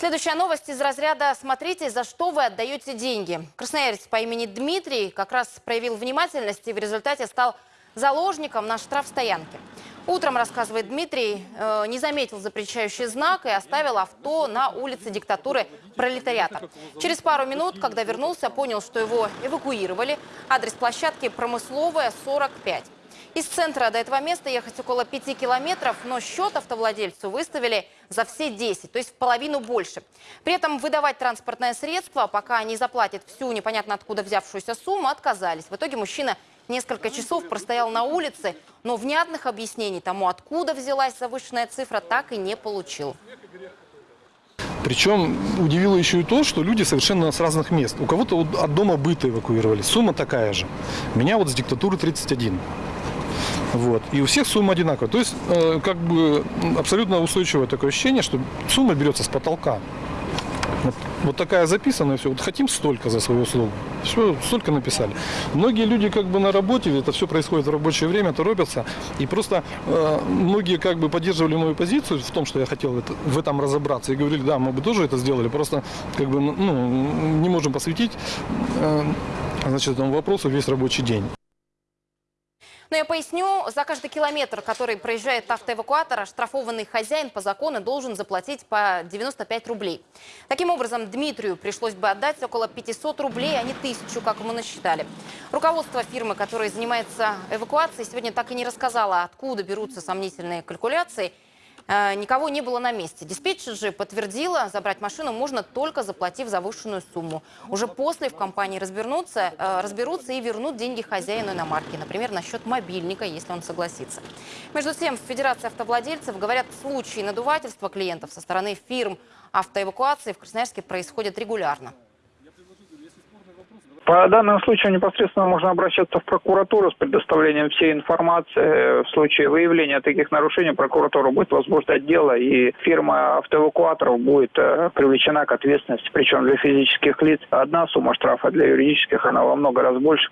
Следующая новость из разряда «Смотрите, за что вы отдаете деньги». Красноярец по имени Дмитрий как раз проявил внимательность и в результате стал заложником на штрафстоянке. Утром, рассказывает Дмитрий, э, не заметил запрещающий знак и оставил авто на улице диктатуры пролетариата. Через пару минут, когда вернулся, понял, что его эвакуировали. Адрес площадки «Промысловая, 45». Из центра до этого места ехать около 5 километров, но счет автовладельцу выставили за все 10, то есть в половину больше. При этом выдавать транспортное средство, пока не заплатит всю непонятно откуда взявшуюся сумму, отказались. В итоге мужчина несколько часов простоял на улице, но внятных объяснений тому, откуда взялась завышенная цифра, так и не получил. Причем удивило еще и то, что люди совершенно с разных мест. У кого-то от дома быта эвакуировали, сумма такая же. Меня вот с диктатуры 31. Вот. И у всех сумма одинаковая. То есть, э, как бы абсолютно устойчивое такое ощущение, что сумма берется с потолка. Вот, вот такая записанная, все. Вот хотим столько за свою услугу. Все, столько написали. Многие люди как бы на работе, это все происходит в рабочее время, торопятся. И просто э, многие как бы поддерживали мою позицию в том, что я хотел это, в этом разобраться. И говорили, да, мы бы тоже это сделали. Просто как бы ну, не можем посвятить э, значит, этому вопросу весь рабочий день. Но я поясню, за каждый километр, который проезжает автоэвакуатор, оштрафованный хозяин по закону должен заплатить по 95 рублей. Таким образом, Дмитрию пришлось бы отдать около 500 рублей, а не тысячу, как ему насчитали. Руководство фирмы, которая занимается эвакуацией, сегодня так и не рассказала, откуда берутся сомнительные калькуляции – никого не было на месте. Диспетчер же подтвердила, забрать машину можно только заплатив завышенную сумму. Уже после в компании разберутся, э, разберутся и вернут деньги хозяину иномарки, например, на счет мобильника, если он согласится. Между тем, в Федерации автовладельцев говорят, случаи надувательства клиентов со стороны фирм автоэвакуации в Красноярске происходят регулярно. По данному случаю непосредственно можно обращаться в прокуратуру с предоставлением всей информации. В случае выявления таких нарушений прокуратура будет возбуждать дело, и фирма автоэвакуаторов будет э, привлечена к ответственности. Причем для физических лиц одна сумма штрафа, для юридических она во много раз больше.